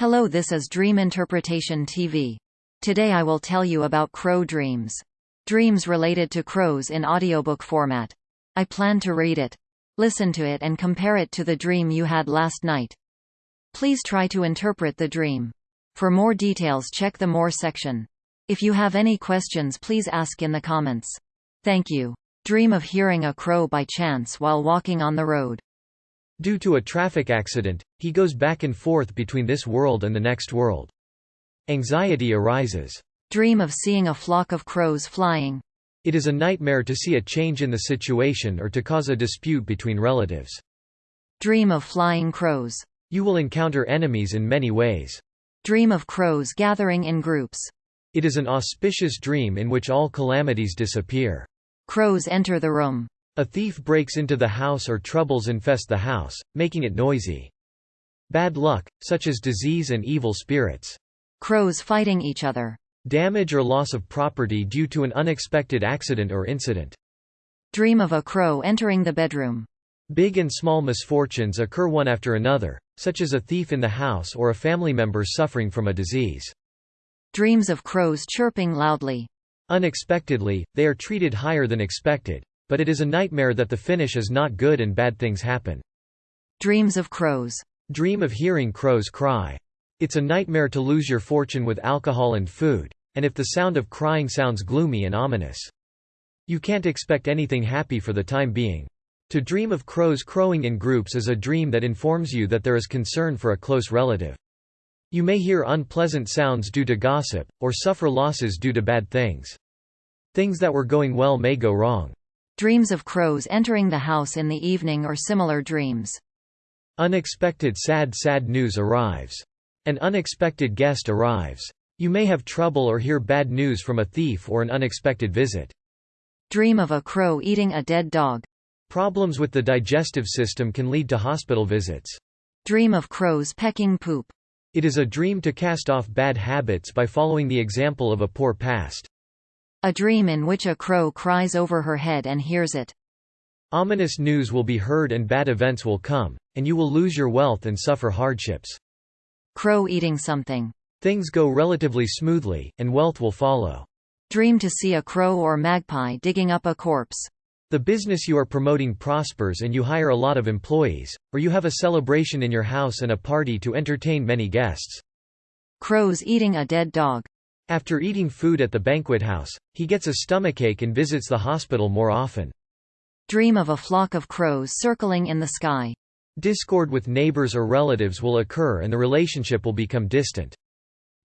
Hello this is Dream Interpretation TV. Today I will tell you about crow dreams. Dreams related to crows in audiobook format. I plan to read it. Listen to it and compare it to the dream you had last night. Please try to interpret the dream. For more details check the More section. If you have any questions please ask in the comments. Thank you. Dream of hearing a crow by chance while walking on the road. Due to a traffic accident, he goes back and forth between this world and the next world. Anxiety arises. Dream of seeing a flock of crows flying. It is a nightmare to see a change in the situation or to cause a dispute between relatives. Dream of flying crows. You will encounter enemies in many ways. Dream of crows gathering in groups. It is an auspicious dream in which all calamities disappear. Crows enter the room. A thief breaks into the house or troubles infest the house, making it noisy. Bad luck, such as disease and evil spirits. Crows fighting each other. Damage or loss of property due to an unexpected accident or incident. Dream of a crow entering the bedroom. Big and small misfortunes occur one after another, such as a thief in the house or a family member suffering from a disease. Dreams of crows chirping loudly. Unexpectedly, they are treated higher than expected, but it is a nightmare that the finish is not good and bad things happen. Dreams of crows. Dream of hearing crows cry. It's a nightmare to lose your fortune with alcohol and food, and if the sound of crying sounds gloomy and ominous. You can't expect anything happy for the time being. To dream of crows crowing in groups is a dream that informs you that there is concern for a close relative. You may hear unpleasant sounds due to gossip, or suffer losses due to bad things. Things that were going well may go wrong. Dreams of crows entering the house in the evening or similar dreams. Unexpected sad sad news arrives. An unexpected guest arrives. You may have trouble or hear bad news from a thief or an unexpected visit. Dream of a crow eating a dead dog. Problems with the digestive system can lead to hospital visits. Dream of crows pecking poop. It is a dream to cast off bad habits by following the example of a poor past. A dream in which a crow cries over her head and hears it. Ominous news will be heard and bad events will come, and you will lose your wealth and suffer hardships. Crow eating something. Things go relatively smoothly, and wealth will follow. Dream to see a crow or magpie digging up a corpse. The business you are promoting prospers and you hire a lot of employees, or you have a celebration in your house and a party to entertain many guests. Crows eating a dead dog. After eating food at the banquet house, he gets a stomachache and visits the hospital more often. Dream of a flock of crows circling in the sky. Discord with neighbors or relatives will occur and the relationship will become distant.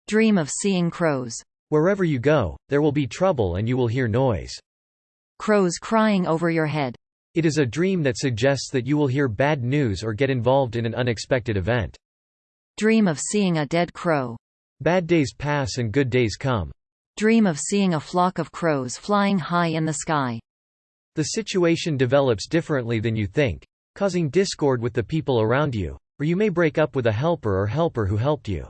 Dream of seeing crows. Wherever you go, there will be trouble and you will hear noise. Crows crying over your head. It is a dream that suggests that you will hear bad news or get involved in an unexpected event. Dream of seeing a dead crow. Bad days pass and good days come. Dream of seeing a flock of crows flying high in the sky. The situation develops differently than you think, causing discord with the people around you, or you may break up with a helper or helper who helped you.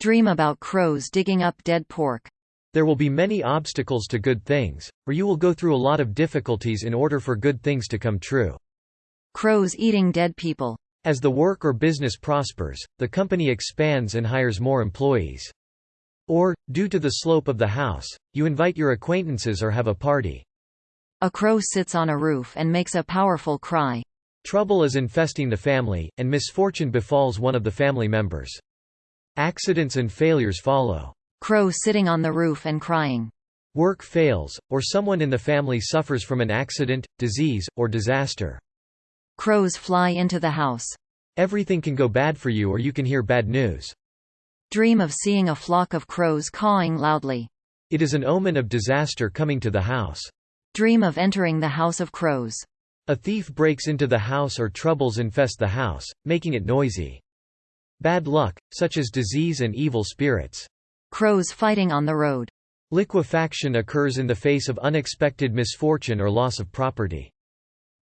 Dream about crows digging up dead pork. There will be many obstacles to good things, or you will go through a lot of difficulties in order for good things to come true. Crows eating dead people. As the work or business prospers, the company expands and hires more employees. Or, due to the slope of the house, you invite your acquaintances or have a party. A crow sits on a roof and makes a powerful cry. Trouble is infesting the family, and misfortune befalls one of the family members. Accidents and failures follow. Crow sitting on the roof and crying. Work fails, or someone in the family suffers from an accident, disease, or disaster. Crows fly into the house. Everything can go bad for you or you can hear bad news. Dream of seeing a flock of crows cawing loudly. It is an omen of disaster coming to the house. Dream of entering the house of crows. A thief breaks into the house or troubles infest the house, making it noisy. Bad luck, such as disease and evil spirits. Crows fighting on the road. Liquefaction occurs in the face of unexpected misfortune or loss of property.